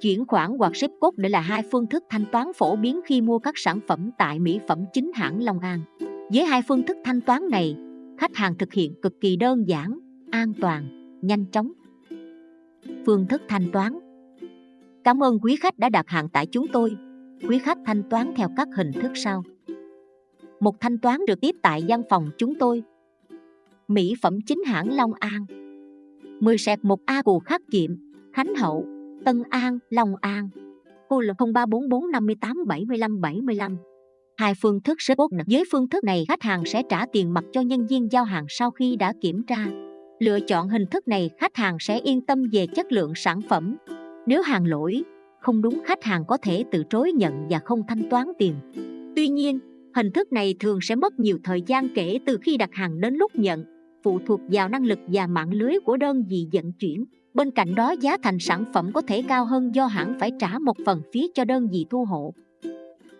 chuyển khoản hoặc ship code để là hai phương thức thanh toán phổ biến khi mua các sản phẩm tại mỹ phẩm chính hãng Long An. Với hai phương thức thanh toán này, khách hàng thực hiện cực kỳ đơn giản, an toàn, nhanh chóng. Phương thức thanh toán Cảm ơn quý khách đã đặt hàng tại chúng tôi. Quý khách thanh toán theo các hình thức sau. Một thanh toán được tiếp tại văn phòng chúng tôi. Mỹ phẩm chính hãng Long An 10 sẹt 1A Cù Khắc Kiệm, Khánh Hậu, Tân An, Long An. Cô là 0344 58 75 75. Hai phương thức rất tốt với phương thức này khách hàng sẽ trả tiền mặt cho nhân viên giao hàng sau khi đã kiểm tra. Lựa chọn hình thức này khách hàng sẽ yên tâm về chất lượng sản phẩm. Nếu hàng lỗi, không đúng khách hàng có thể từ chối nhận và không thanh toán tiền. Tuy nhiên, hình thức này thường sẽ mất nhiều thời gian kể từ khi đặt hàng đến lúc nhận, phụ thuộc vào năng lực và mạng lưới của đơn vị vận chuyển. Bên cạnh đó giá thành sản phẩm có thể cao hơn do hãng phải trả một phần phí cho đơn vị thu hộ.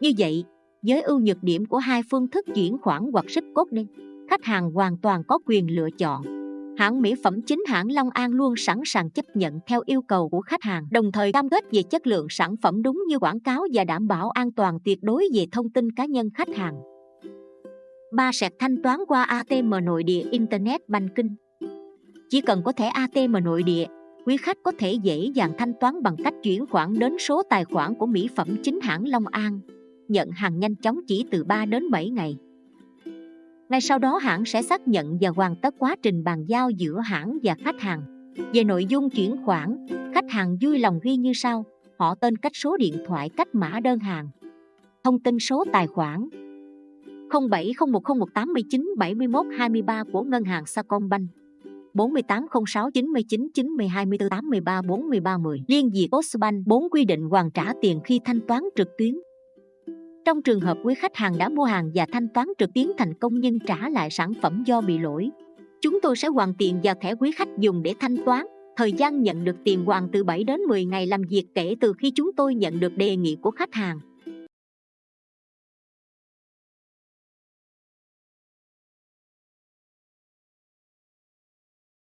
Như vậy, với ưu nhược điểm của hai phương thức chuyển khoản hoặc ship code đi khách hàng hoàn toàn có quyền lựa chọn. Hãng mỹ phẩm chính hãng Long An luôn sẵn sàng chấp nhận theo yêu cầu của khách hàng, đồng thời cam kết về chất lượng sản phẩm đúng như quảng cáo và đảm bảo an toàn tuyệt đối về thông tin cá nhân khách hàng. Ba sẽ thanh toán qua ATM nội địa Internet Banking Chỉ cần có thẻ ATM nội địa, quý khách có thể dễ dàng thanh toán bằng cách chuyển khoản đến số tài khoản của mỹ phẩm chính hãng Long An nhận hàng nhanh chóng chỉ từ 3 đến 7 ngày. Ngay sau đó hãng sẽ xác nhận và hoàn tất quá trình bàn giao giữa hãng và khách hàng. Về nội dung chuyển khoản, khách hàng vui lòng ghi như sau, họ tên cách số điện thoại cách mã đơn hàng. Thông tin số tài khoản 070101897123 của ngân hàng Sacombank. 4806 99 90 24 83 43 10 Liên Việt Postbank 4 quy định hoàn trả tiền khi thanh toán trực tuyến trong trường hợp quý khách hàng đã mua hàng và thanh toán trực tuyến thành công nhưng trả lại sản phẩm do bị lỗi, chúng tôi sẽ hoàn tiền vào thẻ quý khách dùng để thanh toán. Thời gian nhận được tiền hoàn từ 7 đến 10 ngày làm việc kể từ khi chúng tôi nhận được đề nghị của khách hàng.